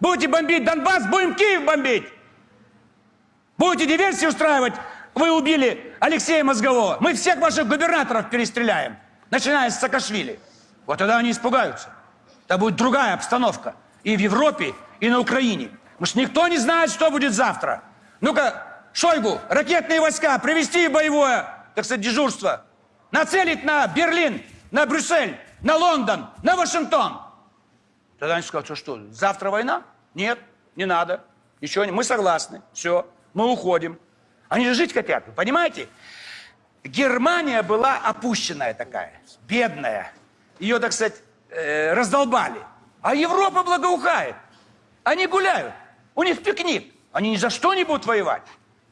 Будете бомбить Донбасс, будем Киев бомбить. Будете диверсии устраивать, вы убили Алексея Мозгового. Мы всех ваших губернаторов перестреляем, начиная с Саакашвили. Вот тогда они испугаются. Это будет другая обстановка. И в Европе, и на Украине. Потому что никто не знает, что будет завтра. Ну-ка, Шойгу, ракетные войска привести боевое, так сказать, дежурство. Нацелить на Берлин, на Брюссель, на Лондон, на Вашингтон. Тогда они скажут, что что, завтра война? Нет, не надо. Ничего не, мы согласны, все, мы уходим. Они же жить хотят, вы понимаете? Германия была опущенная такая, бедная. Ее, так сказать, э, раздолбали. А Европа благоухает. Они гуляют. У них пикник. Они ни за что не будут воевать.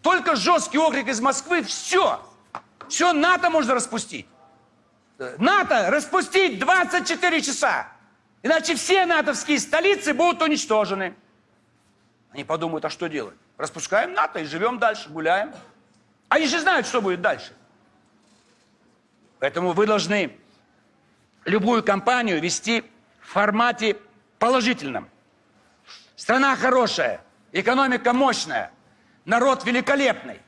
Только жесткий окрик из Москвы, все. Все НАТО можно распустить. Э, НАТО распустить 24 часа. Иначе все натовские столицы будут уничтожены. Они подумают, а что делать? Распускаем НАТО и живем дальше, гуляем. Они же знают, что будет дальше. Поэтому вы должны любую кампанию вести в формате положительном. Страна хорошая, экономика мощная, народ великолепный.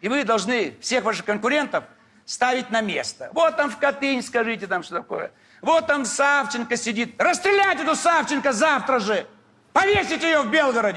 И вы должны всех ваших конкурентов ставить на место. Вот там в Катынь, скажите там, что такое. Вот там Савченко сидит. Расстрелять эту Савченко завтра же. Повесить ее в Белгороде.